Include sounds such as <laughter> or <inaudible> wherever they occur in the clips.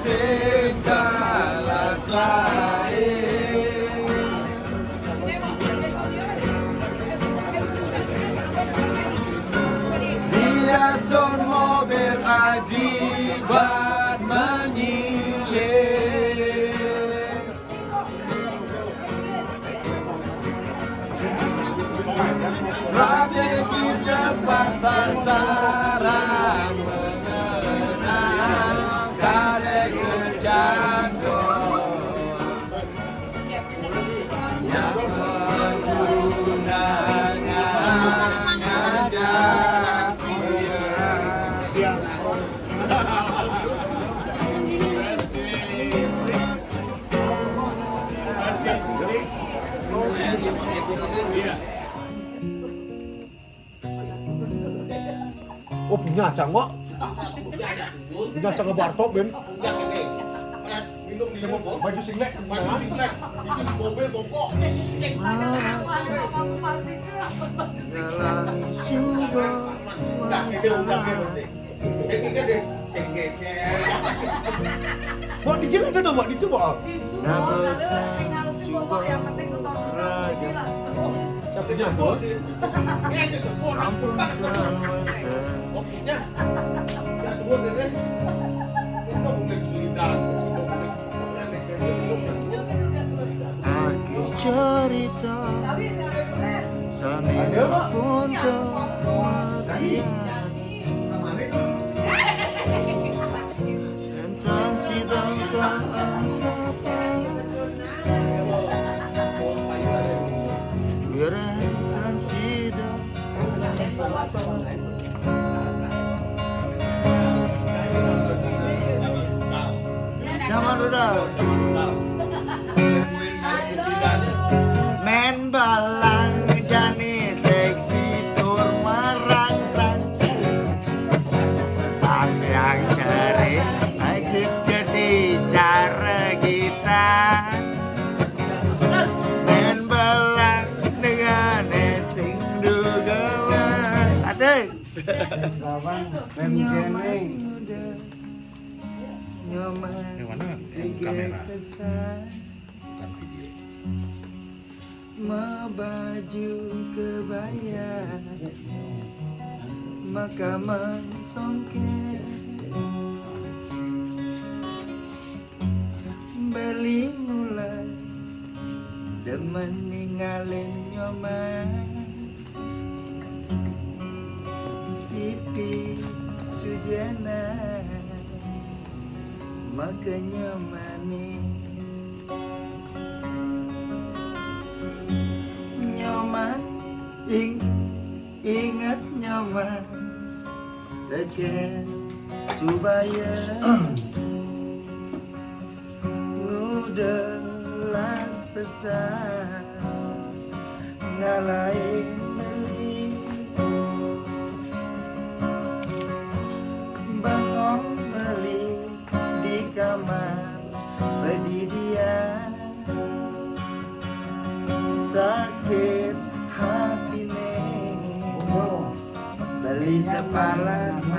acepta las laes. Son mobil Oh punya acang kok. Punya acang ke Bartok Ben. Baju singlet. Baju singlet. Itu di mobil bongkok. Dalam syukur Udah, dia udah dia. Eh, kita deh. Dong. Ampun Kopinya. Ya, selidang. Aku cerita Sambil pun kemudian Llámalo Nyaman muda Nyaman Yang mana? Yang tiga kamera. kesan bukan video Mabaju kebaya Maka mensongket Beli mulai Demen ninggalin nyoman Pipi sujana Makanya manis nyaman ing ingat nyaman. Tekan supaya ngudelas pesan ngalahin Beli sepalan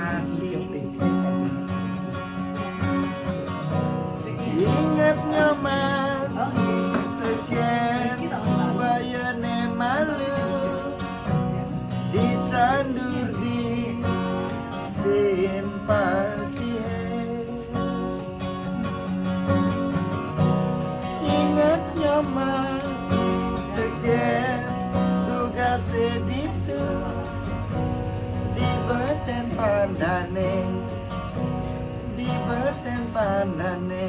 anane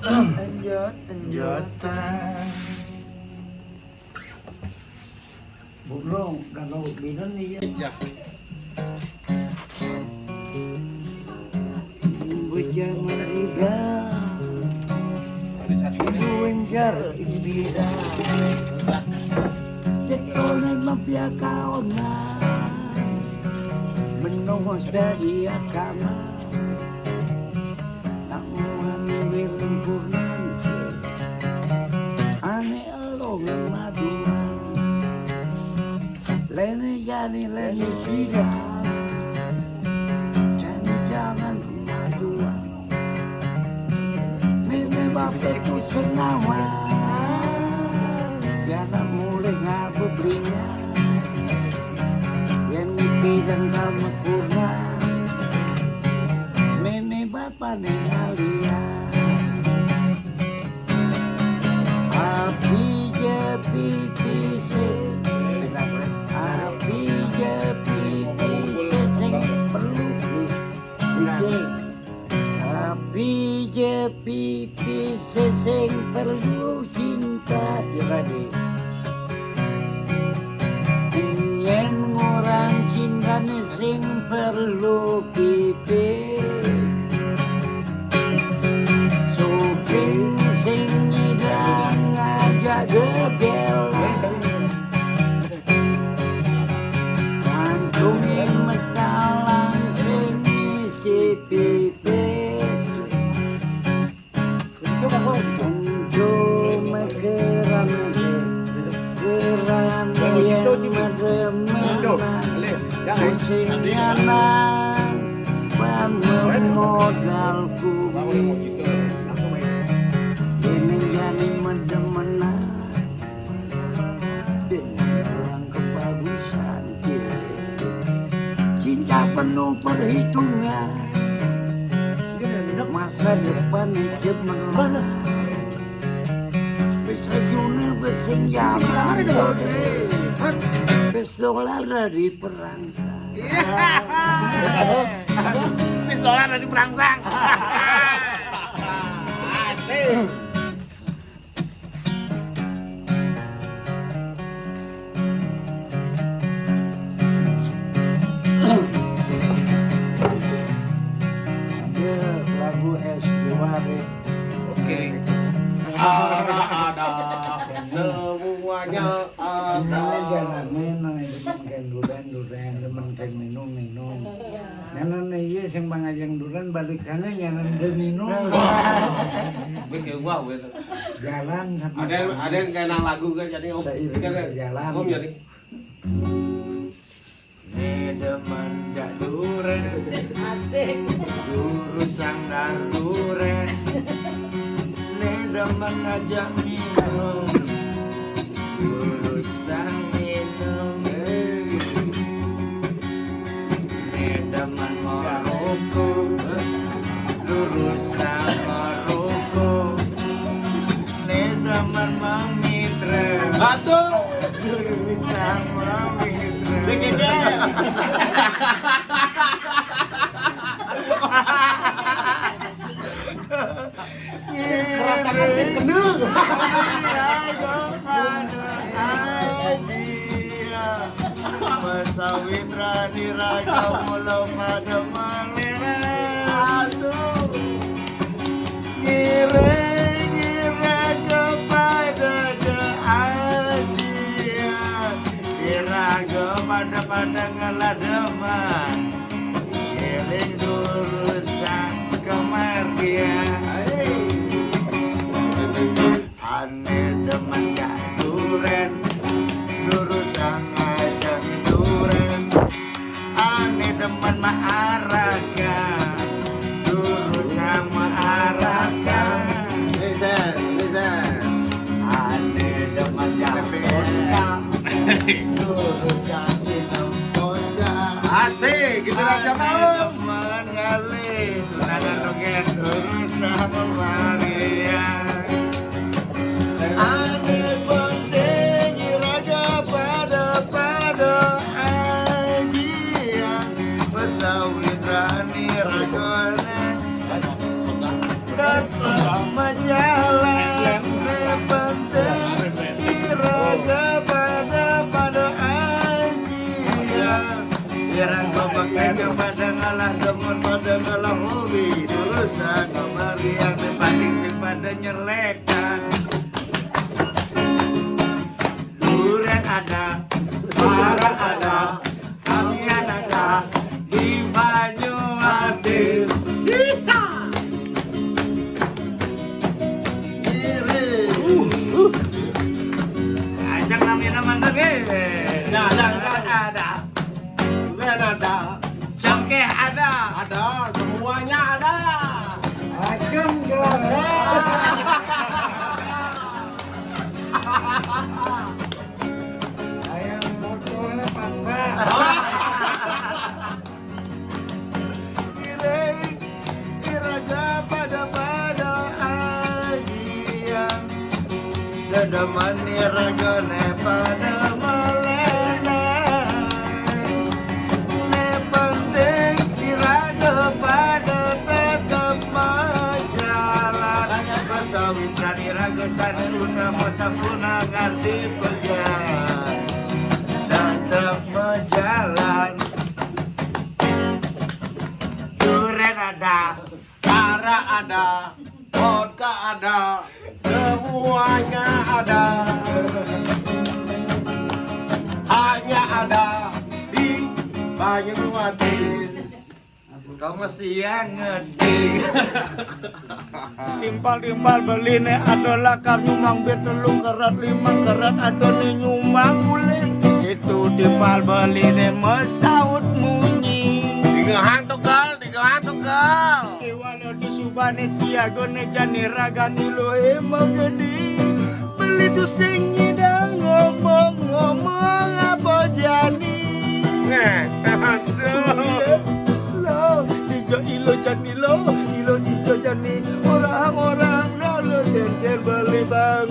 Anjot, anjotan Burung dan laut binan ni ya Bujang merida Buenjar ibida Cetonan mampia kau na Menunggu sedih akamah Jani lene sidang Jani jangan kemajuan. Mimi bapakku senawa Biarlah mulai ngabu berinya Yang mimpi dan kamu kurna Mimi bapak nengalian Api jepi Api jepi pise Sing perlu cinta Jiradi Ingin orang cinta Sing perlu Pusing nyanang Bangun modal jadi mendemenan dengan orang kebagusan cinta penuh perhitungan. Masa depan cemerlang bisa juna bersenjata besok dari perangsang Wis dolar dari perangsang. <laughs> ada Ada yang nang lagu kan jadi om. Berjalan. om jadi. Ne demen jak duren Guru sang dan duren Ne Aduh. Memitra Segede. Merasakan sing kendeng. Masawitra diraga mulau pada malera Aduh Ngira-ngira pada ngalah deman Giring durusan kemarian Ane demen gak duren Durusan ngajak duren. Ane demen maaraka Durusan maaraka Listen, listen. Ane demen gak vodka Durusan Rasa Ane tahu. demen ngalih Tunangan dongeng durusan kemarian ngalah demen pada ngalah hobi Durusan kembali yang dibanding sing pada nyelekan Duren ada, para ada, Dedeman iraga ne pada melena. Ne penting iraga pada tetap majalan. Pasawitran iraga sanuna masapuna ngerti pegang. Tetap berjalan. Duren ada. Cara ada, vodka ada, semuanya ada. Hanya ada di Banyumatis. Kau mesti yang ngerti Timpal-timpal beli ne adalah kar nyumang betulung kerat limang kerat ada ne nyumang guling Itu timpal beli ne mesaut munyi Tiga hantu kal, tiga hantu kal. Subane siago ne jani ragani lo emang gede Beli tu sing nyidang ngomong-ngomong apa jani? Nih, aduh. lo ijo ilo jani lo ilo ijo jani. Orang-orang lalu jengkel beli bang.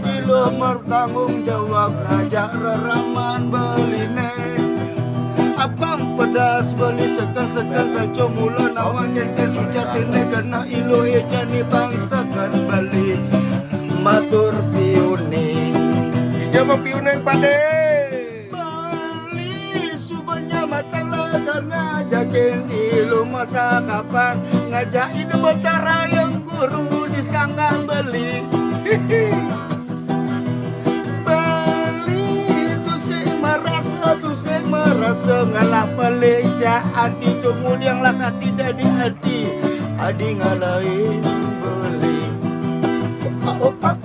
Ilo bertanggung jawab ngajak reraman beli ne pedas beli sekan-sekan saja mula nawang jengkel sujat ini kena ilo e jani bangsakan beli. Matur piune Ijo piuneng pade. Bali subanya matang lagar ngajakin ilu masa kapan. Ngajak ide betara yang guru disangga beli. Bali <laughs> sing merasa ngalah pelejaan adi tungul yang lasa tidak di hati adi ngalahin beli oh, oh, oh.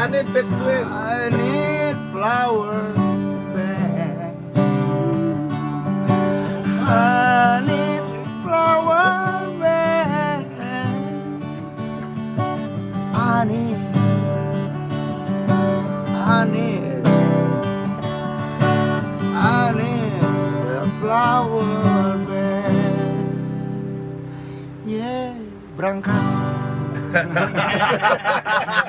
I need bed queen. I need flower bed. I need flower bed. I need. I need. I need a flower bed. Yeah, berangkas. <laughs>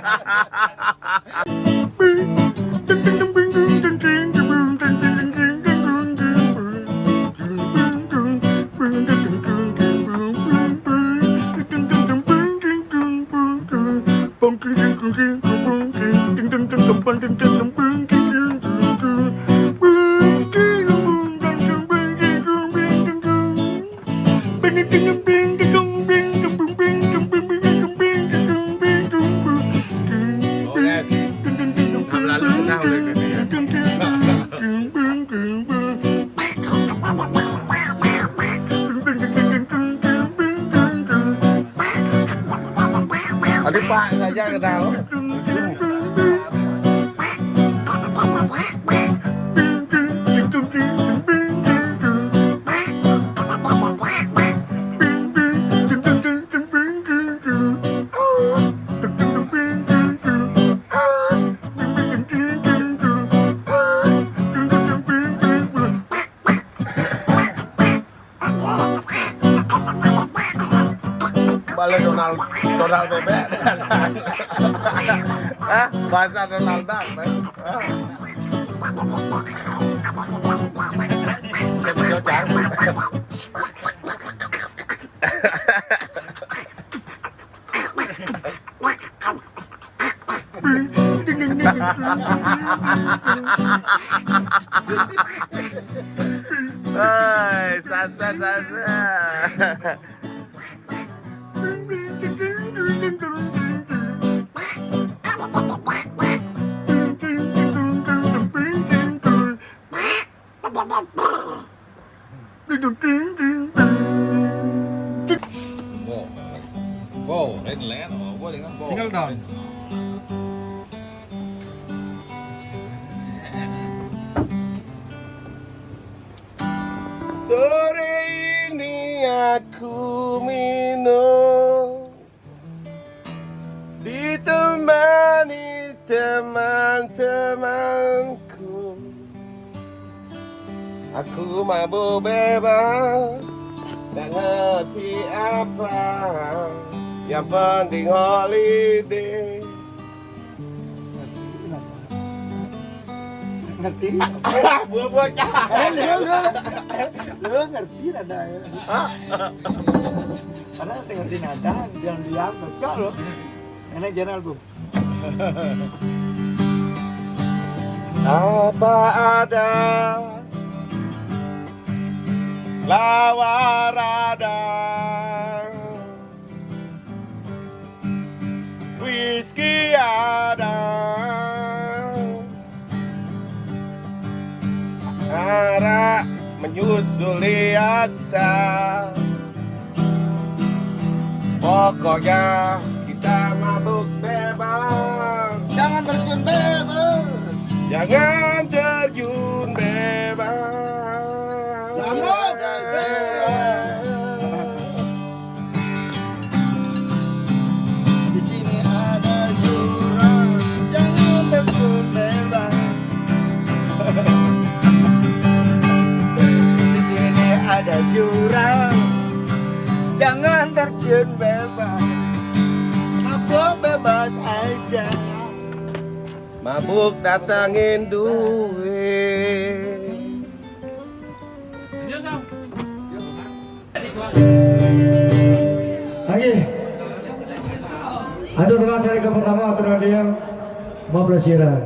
Donald, Donald Bebê. é? Faz a Donald Duck, né? Ai, sa, sa, sa, sa. Holiday. Ngerti? Buah-buah eh lu lu ngerti nada? Ya karena saya ngerti nada yang dia cocok loh. Enak jangan album Apa ada? Lawar ada Whisky ada. Arak menyusuli atas. Pokoknya kita mabuk bebas. Jangan terjun bebas. Jangan terjun bebas jurang. Jangan terjun bebas. Mabuk bebas aja. Mabuk datangin duit. Lagi. Ada tukang seri ke pertama atau dia mau pelesiran.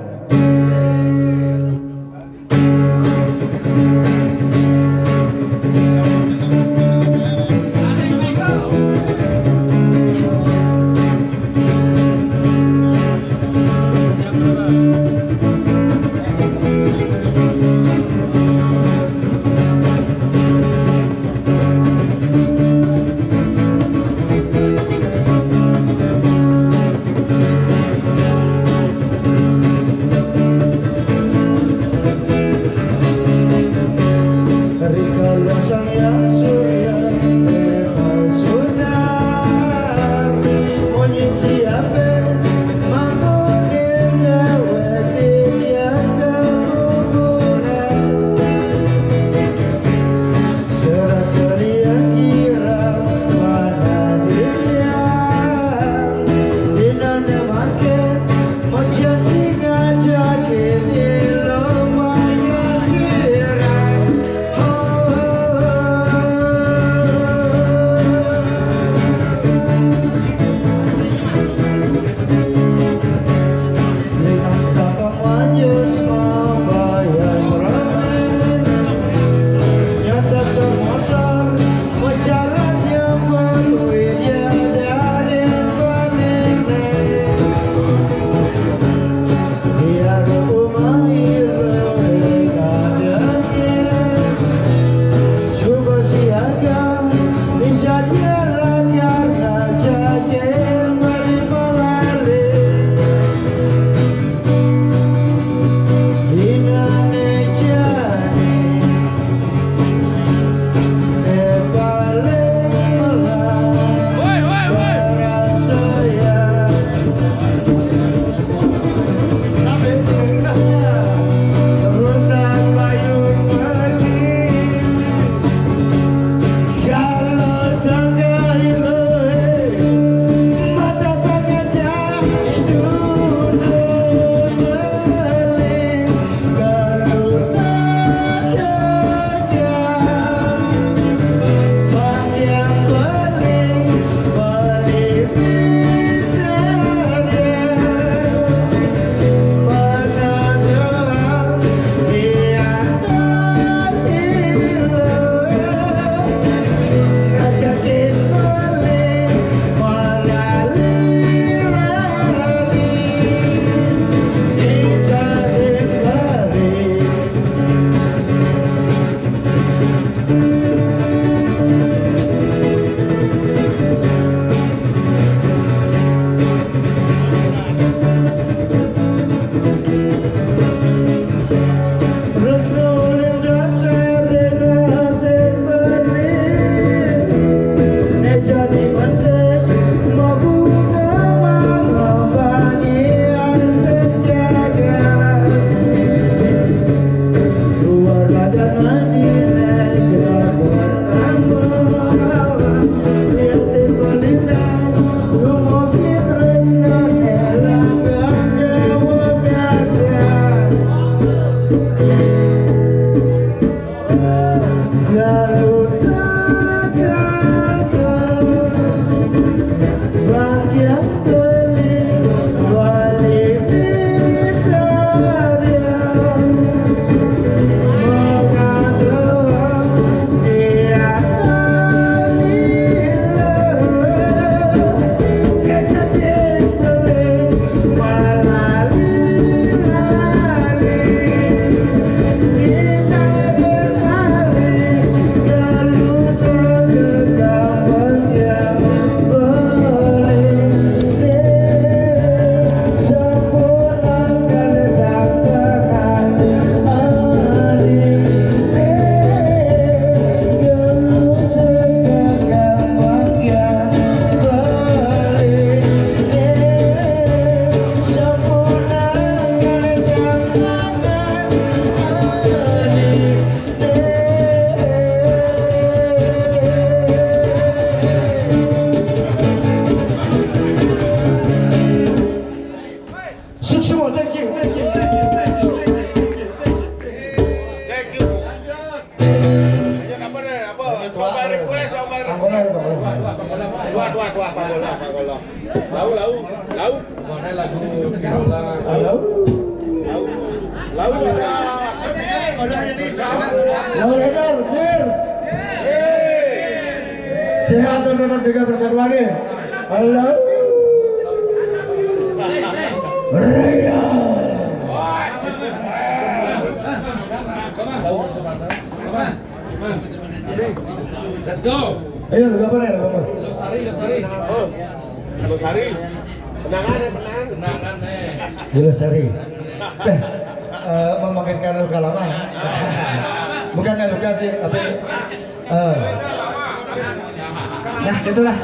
Nah, gitulah.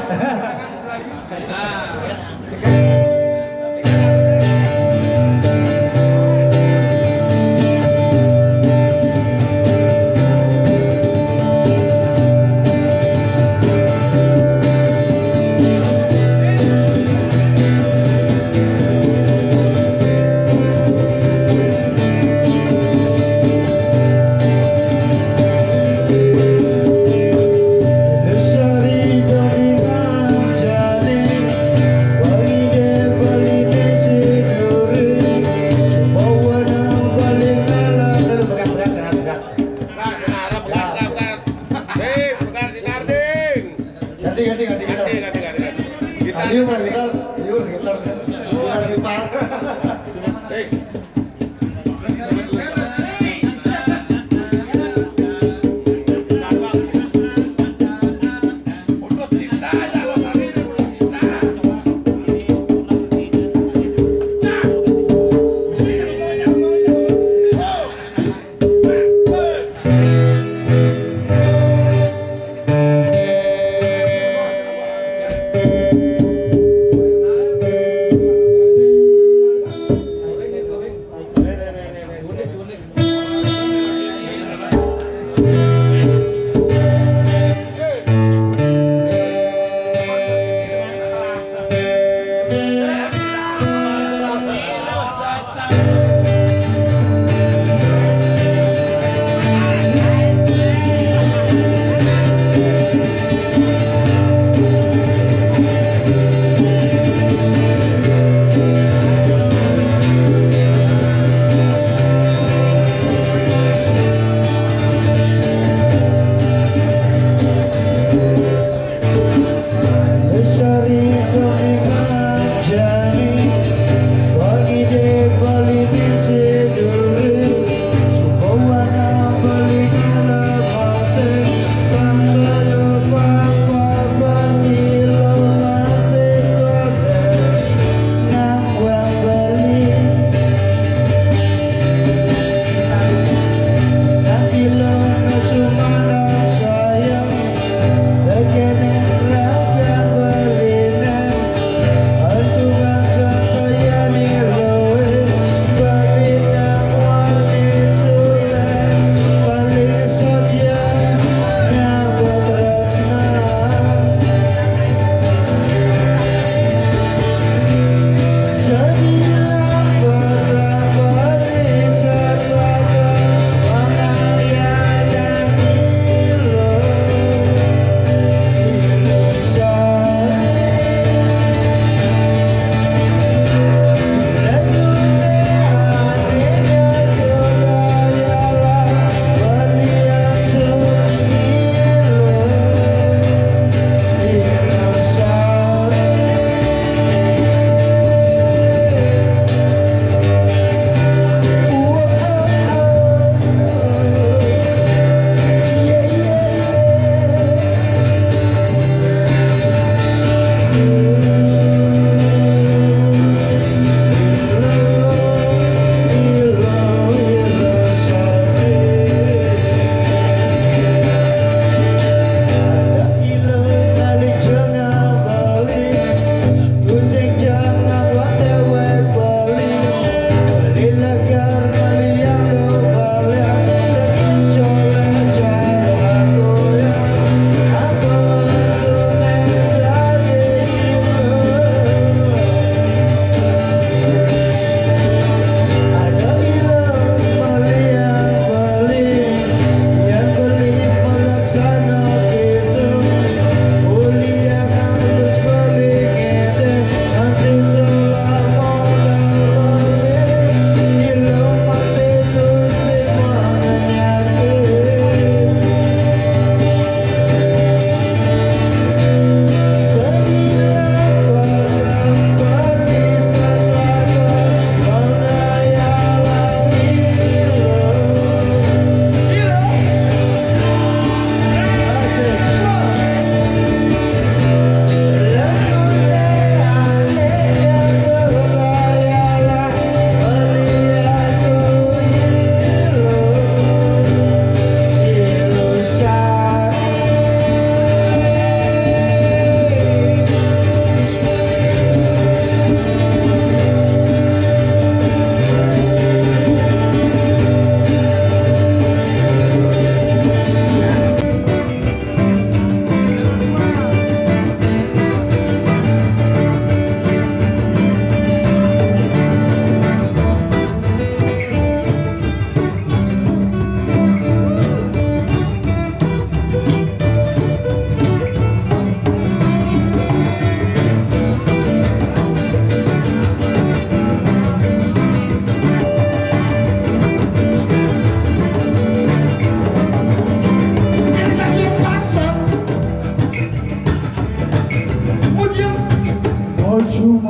<laughs> Yeah.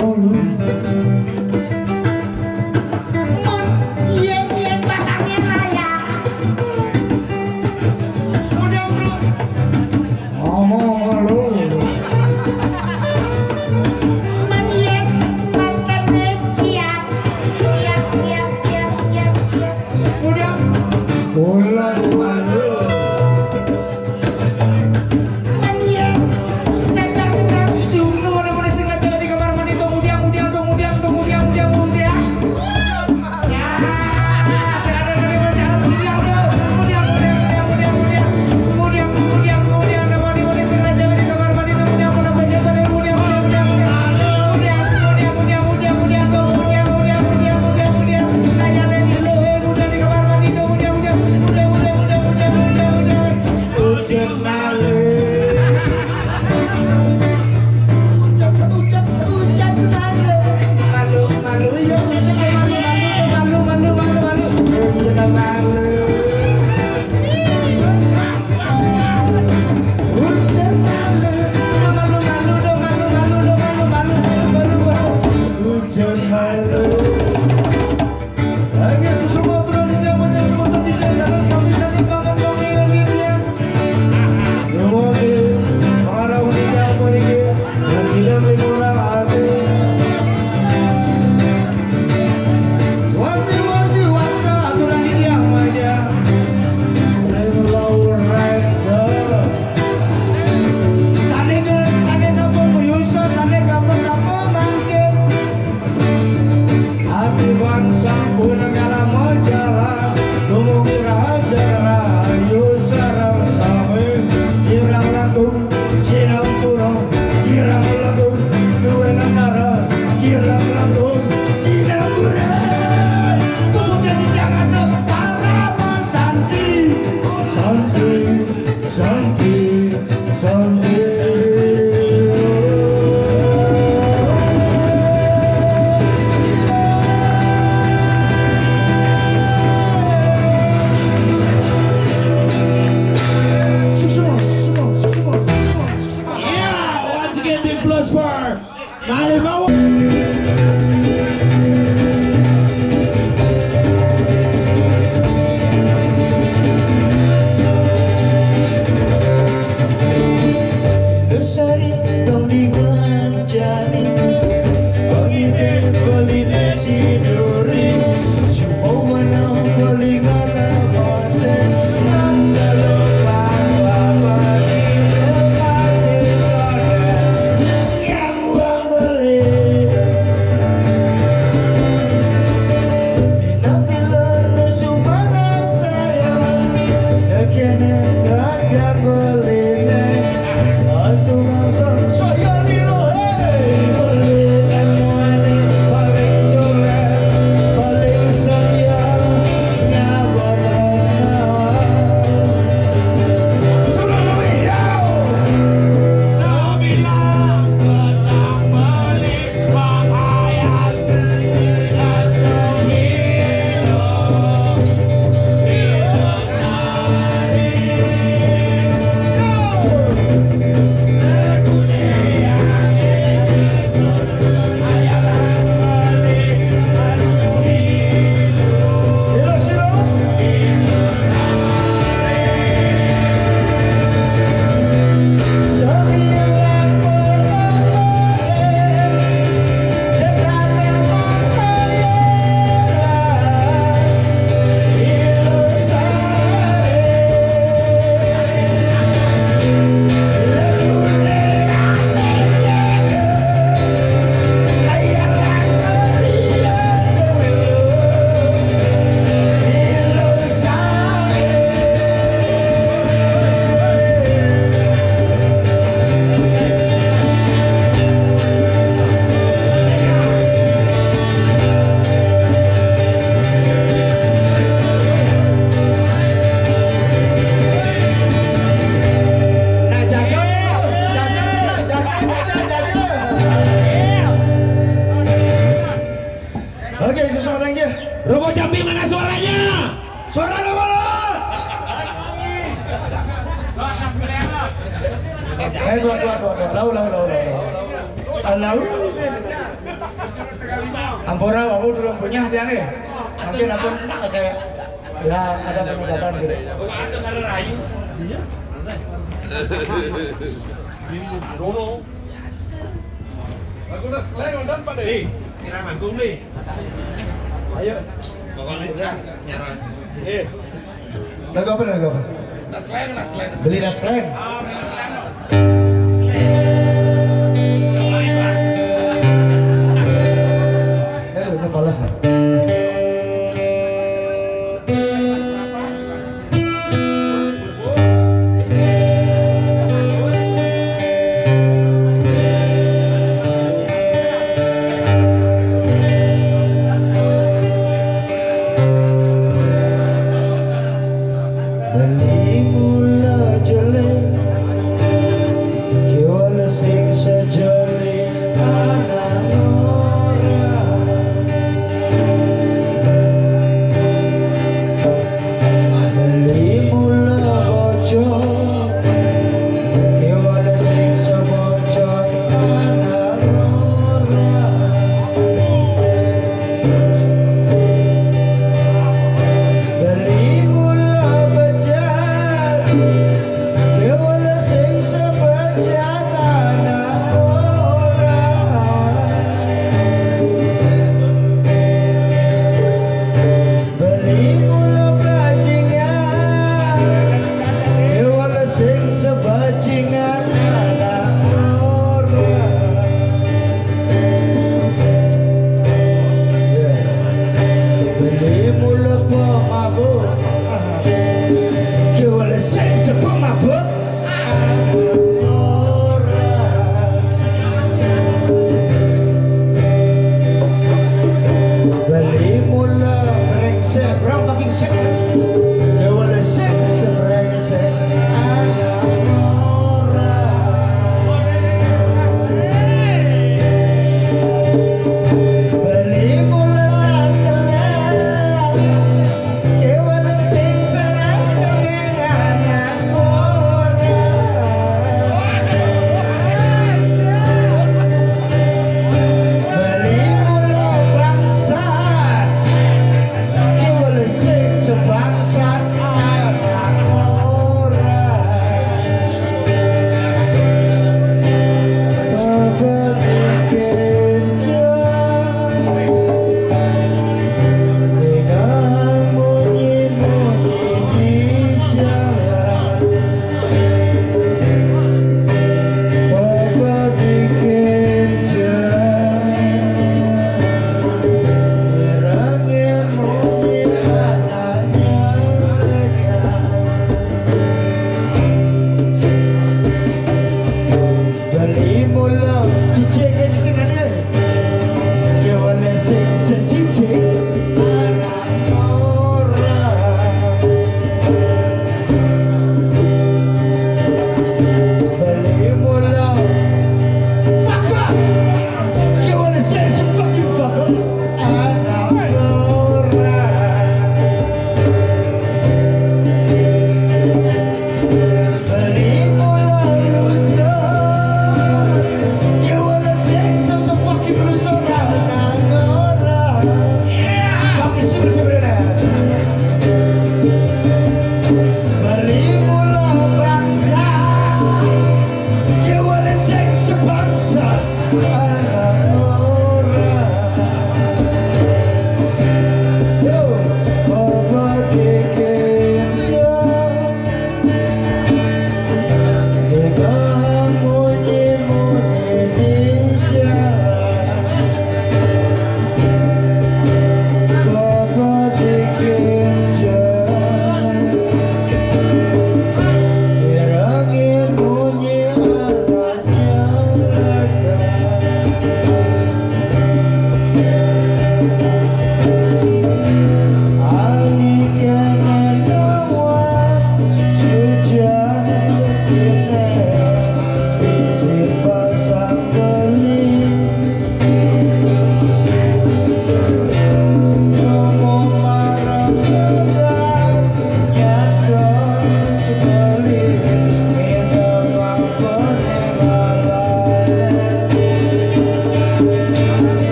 서울